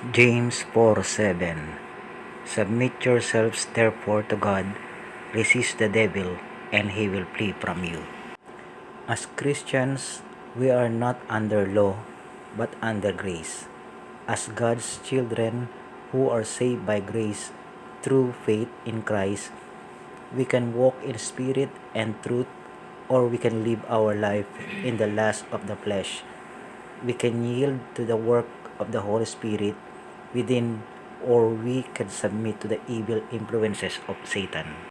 James 4:7 Submit yourselves therefore to God, resist the devil, and he will flee from you. As Christians, we are not under law, but under grace. As God's children who are saved by grace through faith in Christ, we can walk in spirit and truth, or we can live our life in the lust of the flesh. We can yield to the work of the Holy Spirit within or we can submit to the evil influences of Satan.